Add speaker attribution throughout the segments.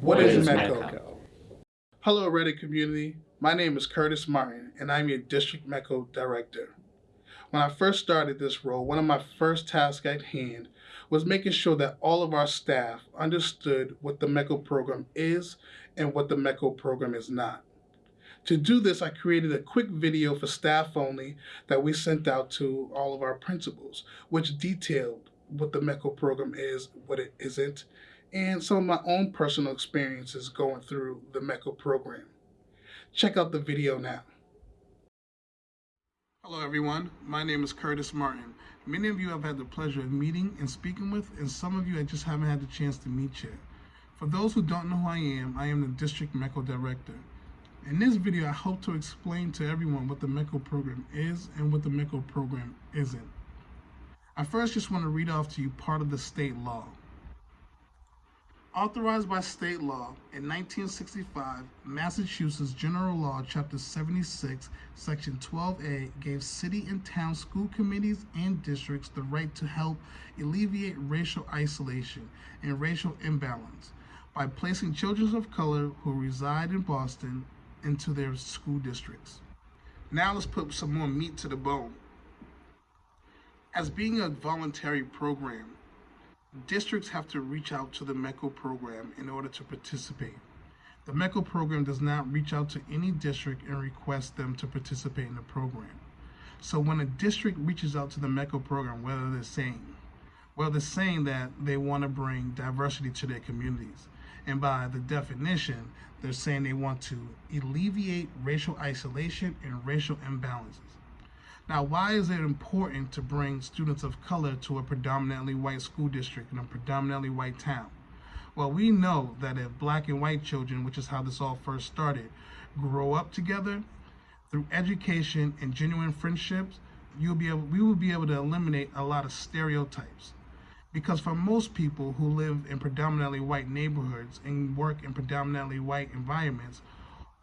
Speaker 1: What is METCO? Hello, Reddit community. My name is Curtis Martin, and I'm your District METCO Director. When I first started this role, one of my first tasks at hand was making sure that all of our staff understood what the METCO program is and what the METCO program is not. To do this, I created a quick video for staff only that we sent out to all of our principals, which detailed what the METCO program is, what it isn't, and some of my own personal experiences going through the METCO program. Check out the video now. Hello everyone, my name is Curtis Martin. Many of you I've had the pleasure of meeting and speaking with, and some of you I just haven't had the chance to meet yet. For those who don't know who I am, I am the District METCO Director. In this video, I hope to explain to everyone what the METCO program is and what the METCO program isn't. I first just want to read off to you part of the state law. Authorized by state law in 1965, Massachusetts General Law, Chapter 76, Section 12A, gave city and town school committees and districts the right to help alleviate racial isolation and racial imbalance by placing children of color who reside in Boston into their school districts. Now let's put some more meat to the bone. As being a voluntary program, districts have to reach out to the METCO program in order to participate. The METCO program does not reach out to any district and request them to participate in the program. So when a district reaches out to the METCO program, whether they're saying, well, they're saying that they want to bring diversity to their communities. And by the definition, they're saying they want to alleviate racial isolation and racial imbalances. Now, why is it important to bring students of color to a predominantly white school district in a predominantly white town? Well, we know that if black and white children, which is how this all first started, grow up together through education and genuine friendships, you'll be able, we will be able to eliminate a lot of stereotypes. Because for most people who live in predominantly white neighborhoods and work in predominantly white environments,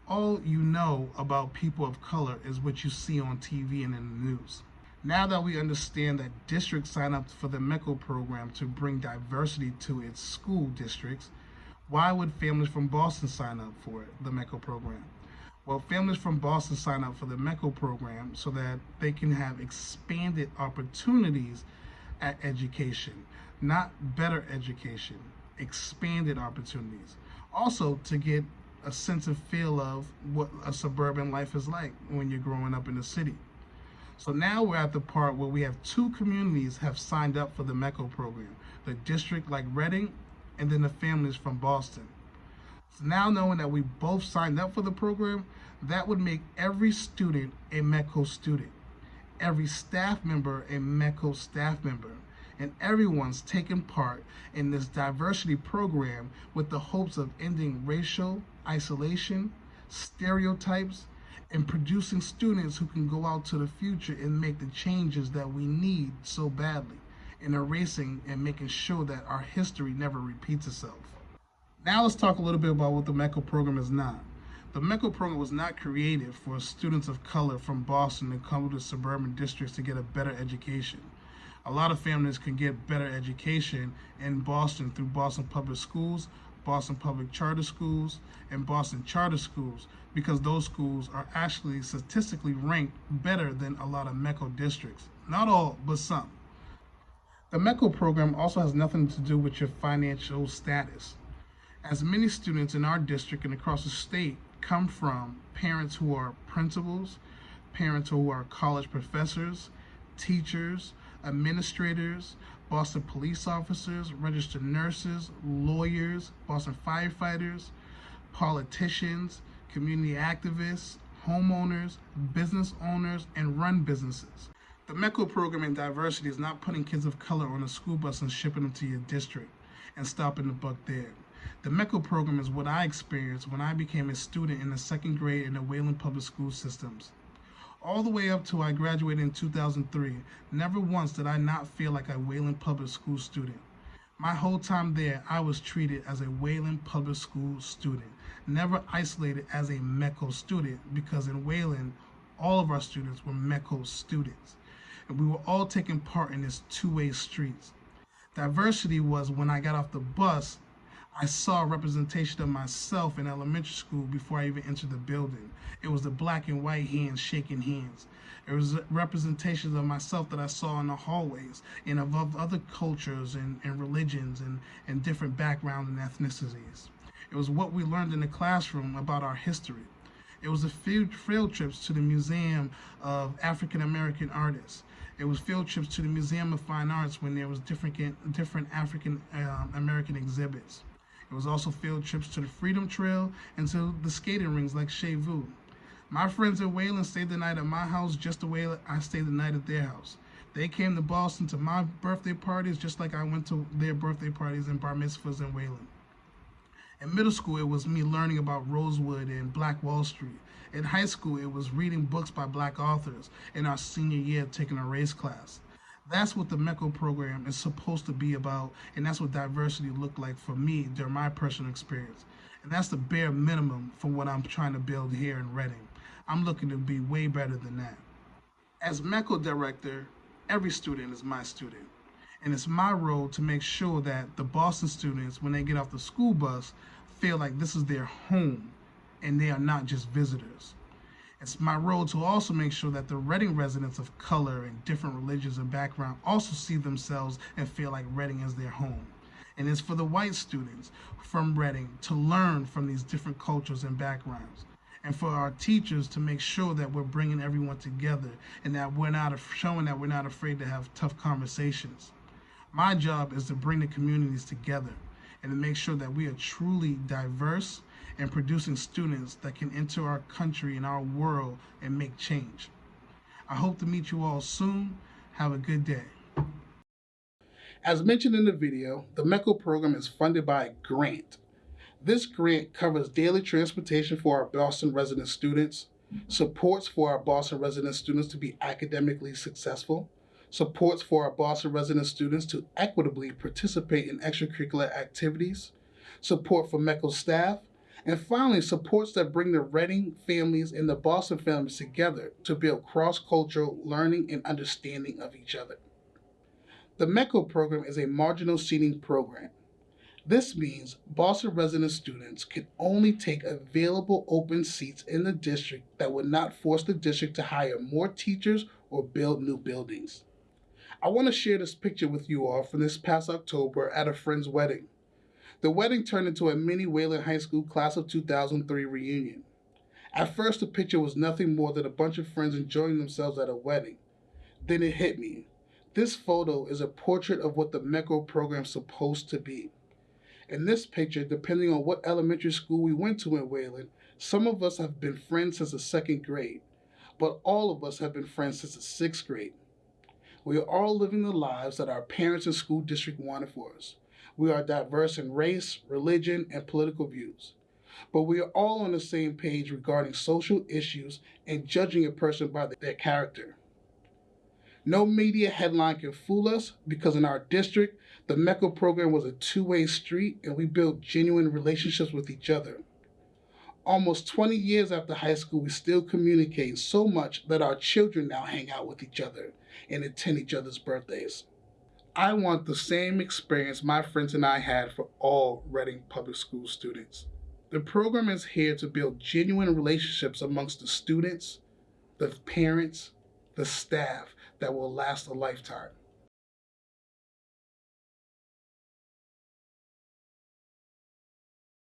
Speaker 1: all you know about people of color is what you see on TV and in the news. Now that we understand that districts sign up for the METCO program to bring diversity to its school districts, why would families from Boston sign up for it, the METCO program? Well, families from Boston sign up for the METCO program so that they can have expanded opportunities at education, not better education, expanded opportunities. Also to get a sense and feel of what a suburban life is like when you're growing up in the city. So now we're at the part where we have two communities have signed up for the METCO program, the district like Reading and then the families from Boston. So now knowing that we both signed up for the program, that would make every student a METCO student, every staff member a METCO staff member, and everyone's taken part in this diversity program with the hopes of ending racial isolation, stereotypes, and producing students who can go out to the future and make the changes that we need so badly in erasing and making sure that our history never repeats itself. Now let's talk a little bit about what the METCO program is not. The METCO program was not created for students of color from Boston to come to suburban districts to get a better education a lot of families can get better education in Boston through Boston Public Schools, Boston Public Charter Schools, and Boston Charter Schools because those schools are actually statistically ranked better than a lot of METCO districts. Not all, but some. The METCO program also has nothing to do with your financial status. As many students in our district and across the state come from parents who are principals, parents who are college professors, teachers, administrators, Boston police officers, registered nurses, lawyers, Boston firefighters, politicians, community activists, homeowners, business owners, and run businesses. The METCO program in diversity is not putting kids of color on a school bus and shipping them to your district and stopping the buck there. The METCO program is what I experienced when I became a student in the second grade in the Wayland Public School systems all the way up to I graduated in 2003, never once did I not feel like a Wayland Public School student. My whole time there, I was treated as a Wayland Public School student, never isolated as a METCO student because in Wayland, all of our students were METCO students. And we were all taking part in this two-way streets. Diversity was when I got off the bus, I saw a representation of myself in elementary school before I even entered the building. It was the black and white hands shaking hands. It was representations of myself that I saw in the hallways and of, other cultures and, and religions and, and different backgrounds and ethnicities. It was what we learned in the classroom about our history. It was the field, field trips to the Museum of African American Artists. It was field trips to the Museum of Fine Arts when there was different different African um, American exhibits. It was also field trips to the Freedom Trail and to the skating rings like Chez Vous. My friends in Wayland stayed the night at my house just the way I stayed the night at their house. They came to Boston to my birthday parties just like I went to their birthday parties and bar mitzvahs in Wayland. In middle school, it was me learning about Rosewood and Black Wall Street. In high school, it was reading books by black authors. In our senior year, taking a race class. That's what the METCO program is supposed to be about, and that's what diversity looked like for me during my personal experience. And that's the bare minimum for what I'm trying to build here in Reading. I'm looking to be way better than that. As METCO director, every student is my student. And it's my role to make sure that the Boston students, when they get off the school bus, feel like this is their home and they are not just visitors. It's my role to also make sure that the Reading residents of color and different religions and background also see themselves and feel like Reading is their home. And it's for the white students from Reading to learn from these different cultures and backgrounds. And for our teachers to make sure that we're bringing everyone together and that we're not showing that we're not afraid to have tough conversations. My job is to bring the communities together and to make sure that we are truly diverse and producing students that can enter our country and our world and make change. I hope to meet you all soon. Have a good day. As mentioned in the video, the METCO program is funded by a grant. This grant covers daily transportation for our Boston resident students, supports for our Boston resident students to be academically successful, supports for our Boston resident students to equitably participate in extracurricular activities, support for METCO staff, and finally, supports that bring the Reading families and the Boston families together to build cross-cultural learning and understanding of each other. The METCO program is a marginal seating program. This means Boston resident students can only take available open seats in the district that would not force the district to hire more teachers or build new buildings. I want to share this picture with you all from this past October at a friend's wedding. The wedding turned into a mini Wayland High School class of 2003 reunion. At first, the picture was nothing more than a bunch of friends enjoying themselves at a wedding. Then it hit me. This photo is a portrait of what the METCO program is supposed to be. In this picture, depending on what elementary school we went to in Wayland, some of us have been friends since the second grade, but all of us have been friends since the sixth grade. We are all living the lives that our parents and school district wanted for us. We are diverse in race, religion, and political views. But we are all on the same page regarding social issues and judging a person by their character. No media headline can fool us because in our district, the METCO program was a two-way street and we built genuine relationships with each other. Almost 20 years after high school, we still communicate so much that our children now hang out with each other and attend each other's birthdays. I want the same experience my friends and I had for all Reading Public School students. The program is here to build genuine relationships amongst the students, the parents, the staff that will last a lifetime.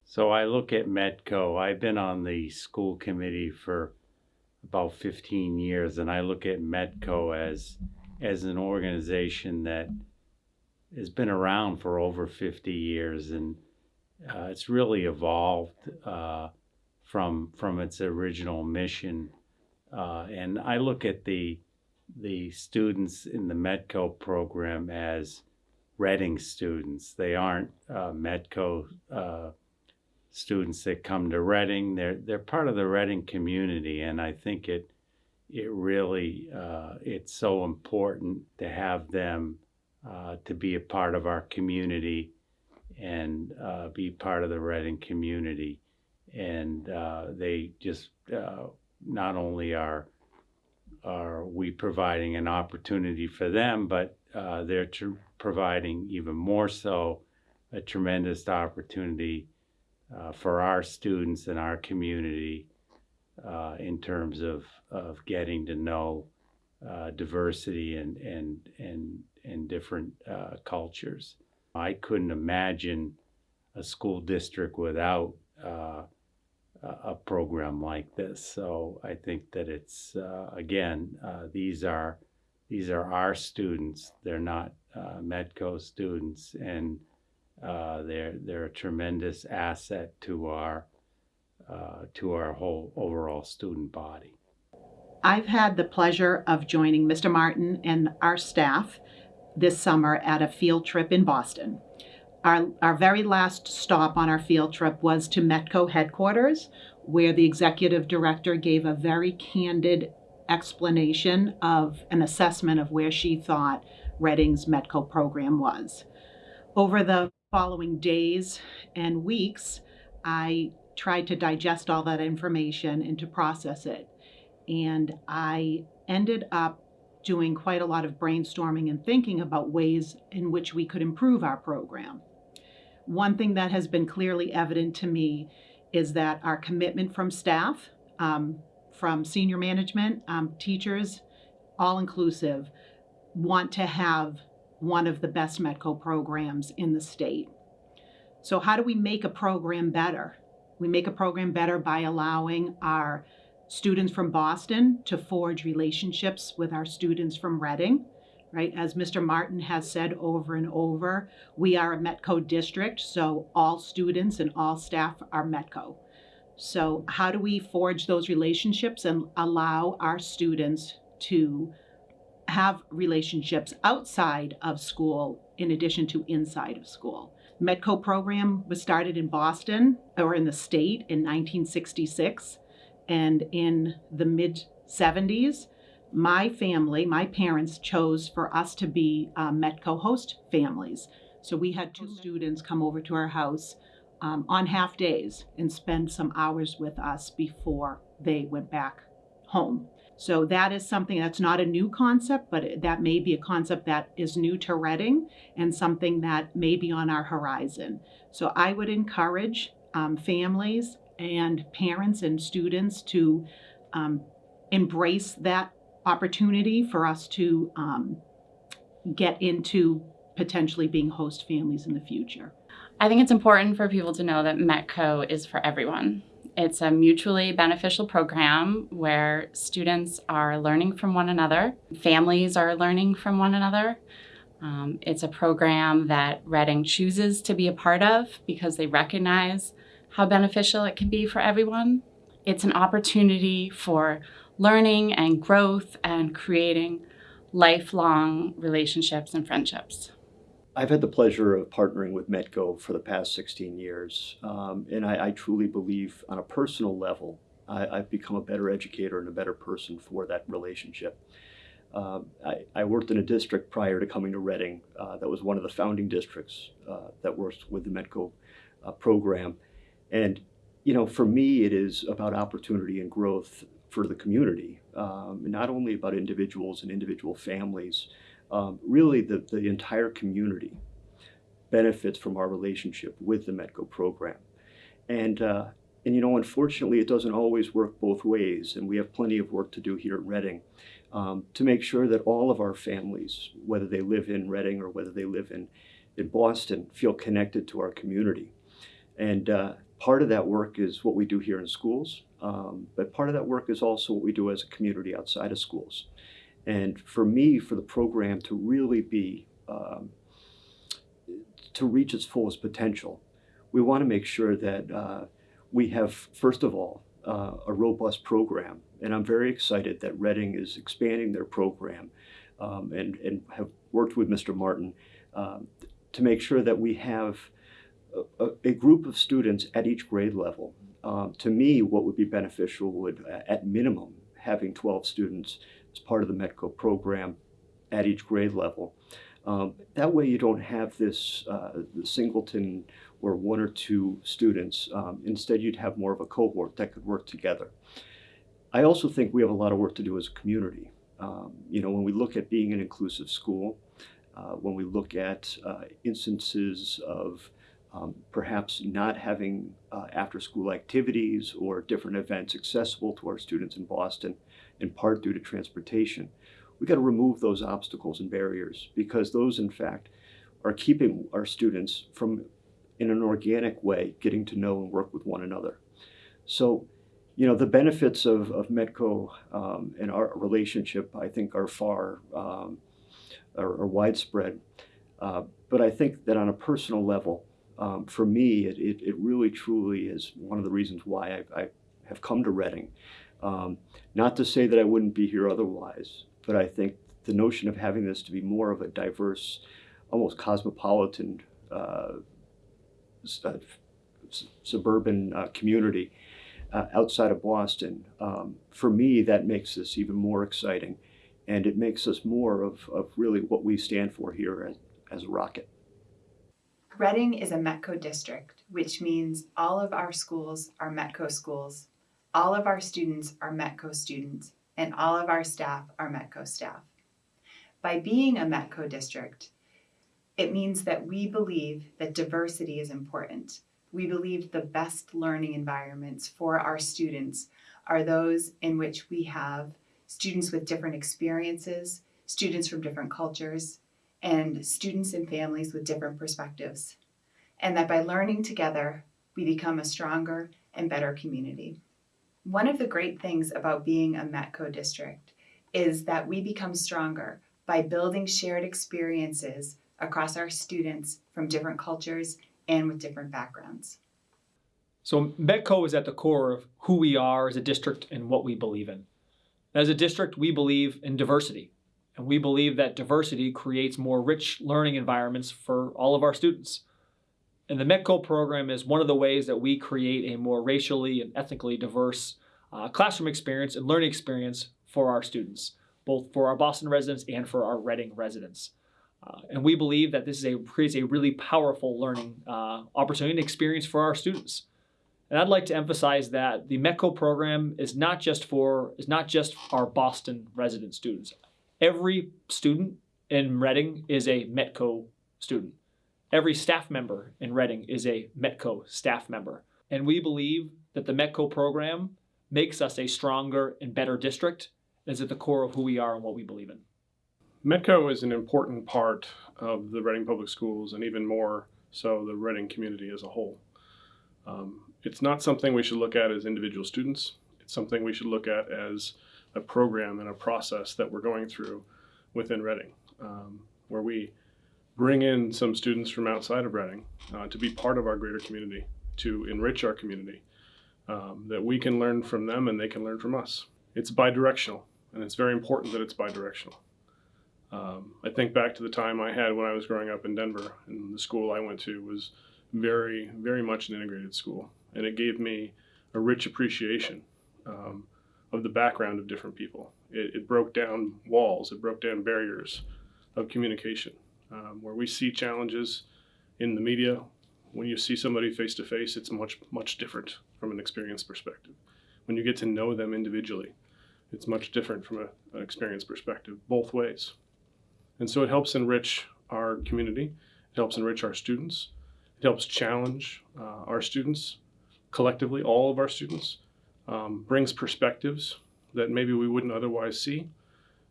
Speaker 2: So I look at Metco. I've been on the school committee for about 15 years, and I look at Metco as as an organization that has been around for over 50 years, and uh, it's really evolved uh, from from its original mission. Uh, and I look at the the students in the Metco program as Reading students. They aren't uh, Metco uh, students that come to Reading. They're they're part of the Reading community, and I think it it really uh, it's so important to have them uh, to be a part of our community and uh, be part of the Reading community. And uh, they just uh, not only are are we providing an opportunity for them, but uh, they're providing even more so a tremendous opportunity for our students and our community in terms of, of getting to know diversity and, and, and, and different uh, cultures. I couldn't imagine a school district without uh, a program like this. So I think that it's, uh, again, uh, these are, these are our students. They're not uh, Metco students, and uh, they're they're a tremendous asset to our to our whole overall student body.
Speaker 3: I've had the pleasure of joining Mr. Martin and our staff this summer at a field trip in Boston. Our, our very last stop on our field trip was to Metco headquarters, where the executive director gave a very candid explanation of an assessment of where she thought Reading's Metco program was. Over the following days and weeks, I tried to digest all that information and to process it. And I ended up doing quite a lot of brainstorming and thinking about ways in which we could improve our program. One thing that has been clearly evident to me is that our commitment from staff, um, from senior management, um, teachers, all inclusive, want to have one of the best Metco programs in the state. So, how do we make a program better? We make a program better by allowing our students from Boston to forge relationships with our students from Reading, right? As Mr. Martin has said over and over, we are a Metco district, so all students and all staff are Metco. So, how do we forge those relationships and allow our students to have relationships outside of school in addition to inside of school? Metco program was started in Boston or in the state in 1966 and in the mid 70s my family my parents chose for us to be uh, metco host families. So we had two students come over to our house um, on half days and spend some hours with us before they went back home. So that is something that's not a new concept but that may be a concept that is new to reading and something that may be on our horizon. So i would encourage um, families and parents and students to um, embrace that opportunity for us to um, get into potentially being host families in the future.
Speaker 4: I think it's important for people to know that Metco is for everyone. It's a mutually beneficial program where students are learning from one another, families are learning from one another. Um, it's a program that Reading chooses to be a part of because they recognize how beneficial it can be for everyone. It's an opportunity for learning and growth and creating lifelong relationships and friendships.
Speaker 5: I've had the pleasure of partnering with Metco for the past 16 years, um, and I, I truly believe on a personal level, I, I've become a better educator and a better person for that relationship. Um, I, I worked in a district prior to coming to Reading uh, that was one of the founding districts uh, that works with the Metco uh, program. And, you know, for me, it is about opportunity and growth for the community, um, not only about individuals and individual families, um, really the, the entire community benefits from our relationship with the Metco program. And, uh, and you know, unfortunately, it doesn't always work both ways, and we have plenty of work to do here at Reading um, to make sure that all of our families, whether they live in Reading or whether they live in, in Boston, feel connected to our community. And uh, part of that work is what we do here in schools, um, but part of that work is also what we do as a community outside of schools. And for me, for the program to really be, um, to reach its fullest potential, we want to make sure that uh, we have, first of all, uh, a robust program. And I'm very excited that Reading is expanding their program um, and, and have worked with Mr. Martin um, to make sure that we have a, a group of students at each grade level. Um, to me, what would be beneficial would, uh, at minimum, having 12 students as part of the METCO program at each grade level. Um, that way you don't have this uh, singleton or one or two students. Um, instead, you'd have more of a cohort that could work together. I also think we have a lot of work to do as a community. Um, you know, when we look at being an inclusive school, uh, when we look at uh, instances of um, perhaps not having uh, after school activities or different events accessible to our students in Boston, in part due to transportation. We got to remove those obstacles and barriers because those, in fact, are keeping our students from, in an organic way, getting to know and work with one another. So, you know, the benefits of, of Metco um, and our relationship, I think, are far um, are, are widespread. Uh, but I think that on a personal level, um, for me, it, it, it, really truly is one of the reasons why I, I have come to Reading. Um, not to say that I wouldn't be here otherwise, but I think the notion of having this to be more of a diverse, almost cosmopolitan uh, uh, suburban uh, community uh, outside of Boston, um, for me, that makes this even more exciting. And it makes us more of, of really what we stand for here as, as a Rocket.
Speaker 6: Reading is a METCO district, which means all of our schools are METCO schools, all of our students are METCO students, and all of our staff are METCO staff. By being a METCO district, it means that we believe that diversity is important. We believe the best learning environments for our students are those in which we have students with different experiences, students from different cultures, and students and families with different perspectives. And that by learning together, we become a stronger and better community. One of the great things about being a METCO district is that we become stronger by building shared experiences across our students from different cultures and with different backgrounds.
Speaker 7: So METCO is at the core of who we are as a district and what we believe in. As a district, we believe in diversity, and we believe that diversity creates more rich learning environments for all of our students. And the METCO program is one of the ways that we create a more racially and ethnically diverse uh, classroom experience and learning experience for our students, both for our Boston residents and for our Reading residents. Uh, and we believe that this is a, creates a really powerful learning uh, opportunity and experience for our students. And I'd like to emphasize that the METCO program is not just for is not just our Boston resident students. Every student in Reading is a METCO student. Every staff member in Reading is a METCO staff member. And we believe that the METCO program makes us a stronger and better district is at the core of who we are and what we believe in.
Speaker 8: METCO is an important part of the Reading Public Schools and even more so the Reading community as a whole. Um, it's not something we should look at as individual students. It's something we should look at as a program and a process that we're going through within Reading, um, where we bring in some students from outside of Reading uh, to be part of our greater community, to enrich our community, um, that we can learn from them and they can learn from us. It's bidirectional, and it's very important that it's bidirectional. Um, I think back to the time I had when I was growing up in Denver, and the school I went to was very, very much an integrated school, and it gave me a rich appreciation um, of the background of different people. It, it, broke down walls, it broke down barriers of communication um, where we see challenges in the media. When you see somebody face to face, it's much, much different from an experience perspective. When you get to know them individually, it's much different from a, an experience perspective, both ways. And so it helps enrich our community, it helps enrich our students, it helps challenge uh, our students collectively, all of our students, um, brings perspectives that maybe we wouldn't otherwise see.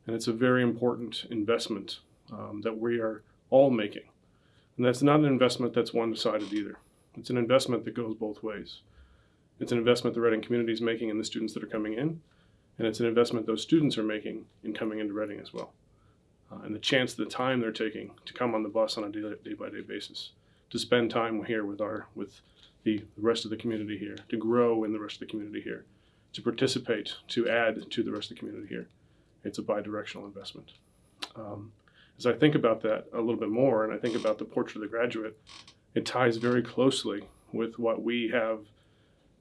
Speaker 8: And it's a very important investment um, that we are all making. And that's not an investment that's one sided either. It's an investment that goes both ways. It's an investment the Reading community is making in the students that are coming in, and it's an investment those students are making in coming into Reading as well. Uh, and the chance, the time they're taking to come on the bus on a day by day basis, to spend time here with our with the rest of the community here, to grow in the rest of the community here, to participate, to add to the rest of the community here. It's a bi-directional investment. Um, as I think about that a little bit more, and I think about the portrait of the graduate, it ties very closely with what we have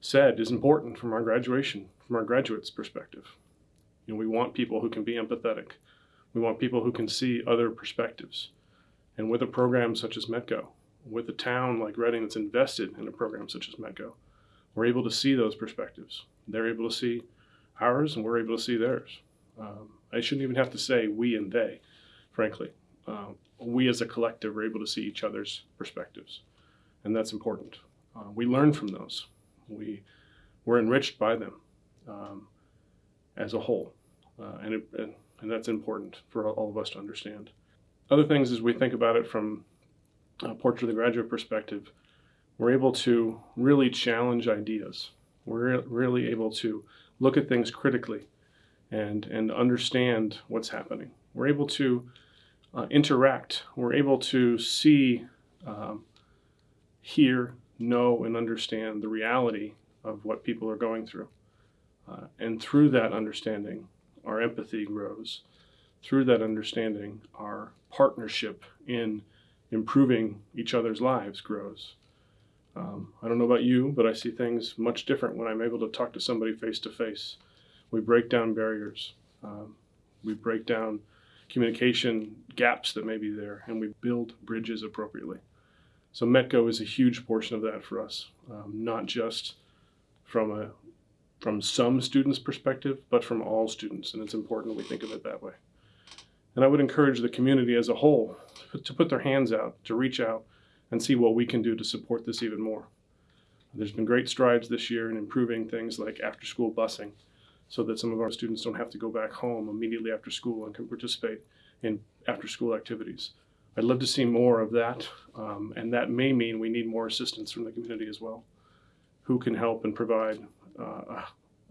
Speaker 8: said is important from our graduation, from our graduates' perspective. You know, we want people who can be empathetic. We want people who can see other perspectives. And with a program such as METCO, with a town like Reading that's invested in a program such as METCO, we're able to see those perspectives. They're able to see ours, and we're able to see theirs. Um, I shouldn't even have to say we and they frankly. Uh, we as a collective are able to see each other's perspectives. and that's important. Uh, we learn from those. We we're enriched by them um, as a whole, uh, and, it, and and that's important for all of us to understand. Other things as we think about it from a portrait of the graduate perspective, we're able to really challenge ideas. We're re- really able to look at things critically and and understand what's happening. We're able to uh, interact. We're able to see, um, hear, know, and understand the reality of what people are going through. Uh, and through that understanding, our empathy grows. Through that understanding, our partnership in improving each other's lives grows. Um, I don't know about you, but I see things much different when I'm able to talk to somebody face to face. We break down barriers. Um, we break down communication gaps that may be there, and we build bridges appropriately. So Metco is a huge portion of that for us, um, not just from a from some students' perspective, but from all students, and it's important we think of it that way. And I would encourage the community as a whole to put their hands out, to reach out, and see what we can do to support this even more. There's been great strides this year in improving things like after-school busing, so that some of our students don't have to go back home immediately after school and can participate in after-school activities. I'd love to see more of that, um, and that may mean we need more assistance from the community as well. Who can help and provide uh,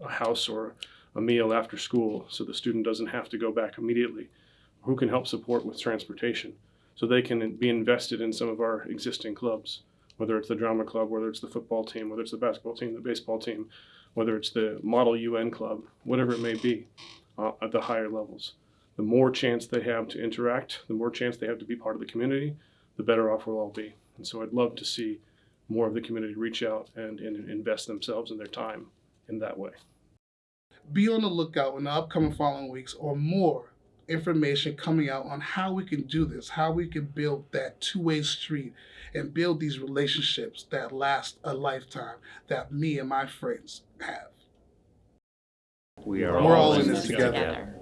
Speaker 8: a house or a meal after school so the student doesn't have to go back immediately? Who can help support with transportation so they can be invested in some of our existing clubs, whether it's the drama club, whether it's the football team, whether it's the basketball team, the baseball team, whether it's the Model UN club, whatever it may be uh, at the higher levels. The more chance they have to interact, the more chance they have to be part of the community, the better off we'll all be. And so I'd love to see more of the community reach out and, and invest themselves and their time in that way.
Speaker 1: Be on the lookout in the upcoming following weeks or more information coming out on how we can do this, how we can build that two-way street and build these relationships that last a lifetime that me and my friends have.
Speaker 2: We are
Speaker 1: We're
Speaker 2: all
Speaker 1: all
Speaker 2: in
Speaker 1: this
Speaker 2: together.
Speaker 1: together.